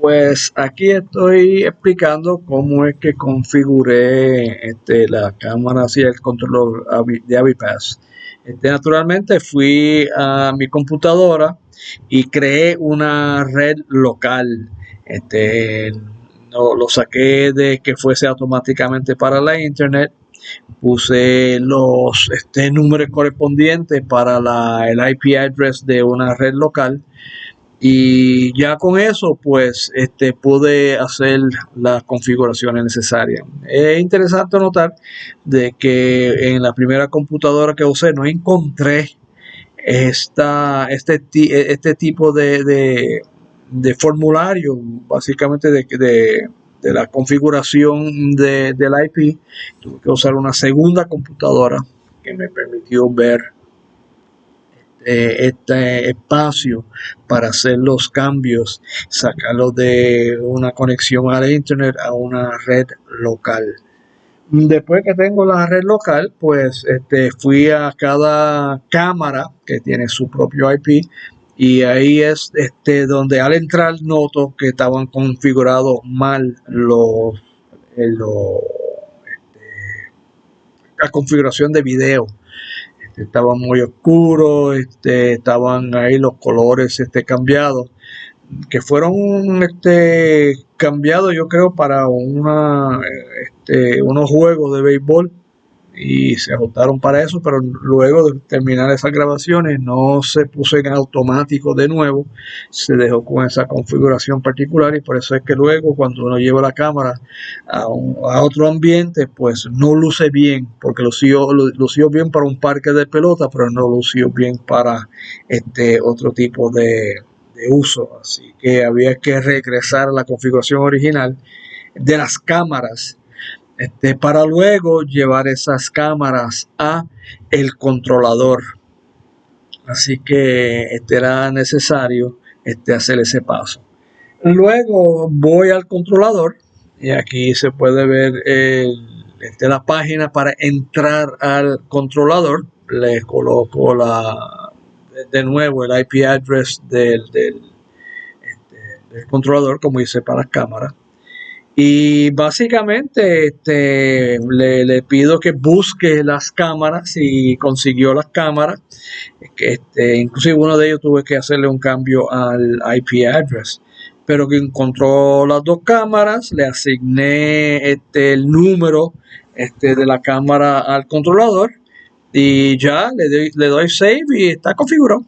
Pues aquí estoy explicando cómo es que configuré este, la cámara y el control de Avipass. Este, naturalmente fui a mi computadora y creé una red local. Este, no, lo saqué de que fuese automáticamente para la internet. Puse los este, números correspondientes para la, el IP address de una red local y ya con eso pues este pude hacer las configuraciones necesarias. Es interesante notar de que en la primera computadora que usé no encontré esta, este, este tipo de, de, formulario básicamente de, de, de la configuración del IP tuve que usar una segunda computadora que me permitió ver eh, este espacio para hacer los cambios, sacarlo de una conexión a la internet a una red local. Después que tengo la red local, pues este, fui a cada cámara que tiene su propio IP y ahí es este, donde al entrar noto que estaban configurados mal los, eh, este, la configuración de video estaba muy oscuro, este, estaban ahí los colores este, cambiados, que fueron este, cambiados yo creo para una, este, unos juegos de béisbol y se ajustaron para eso, pero luego de terminar esas grabaciones no se puso en automático de nuevo, se dejó con esa configuración particular y por eso es que luego cuando uno lleva la cámara a, otro ambiente, pues no luce bien, porque lució, lució bien para un parque de pelota, pero no lució bien para este otro tipo de, de uso, así que había que regresar a la configuración original de las cámaras este, para luego llevar esas cámaras a el controlador. Así que este era necesario este, hacer ese paso. Luego voy al controlador y aquí se puede ver este, la página para entrar al controlador. Le coloco de nuevo el IP address del, del controlador como hice para las cámaras y básicamente este, le, pido que busque las cámaras y consiguió las cámaras. Este, inclusive uno de ellos tuve que hacerle un cambio al IP address. Pero que encontró las dos cámaras, le asigné este, el número este, de la cámara al controlador y ya le doy, le doy save y está configurado.